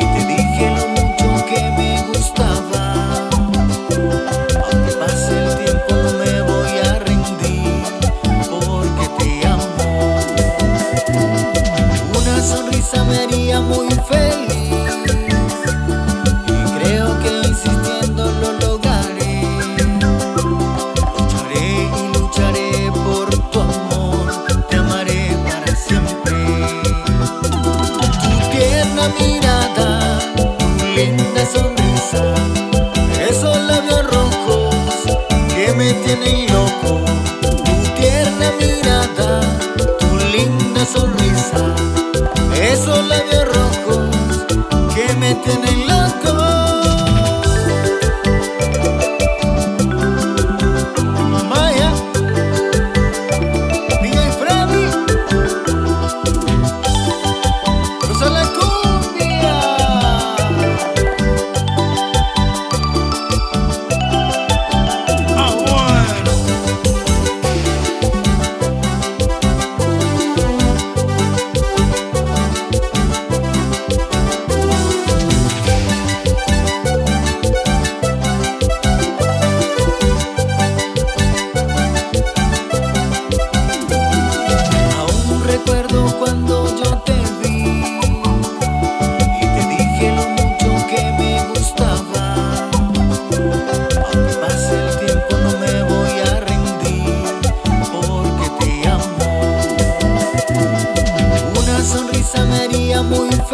Y te dije lo mucho que me gustaba. Aunque pase el tiempo me voy a rendir porque te amo. Una sonrisa me haría muy feliz. Tienen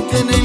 tiene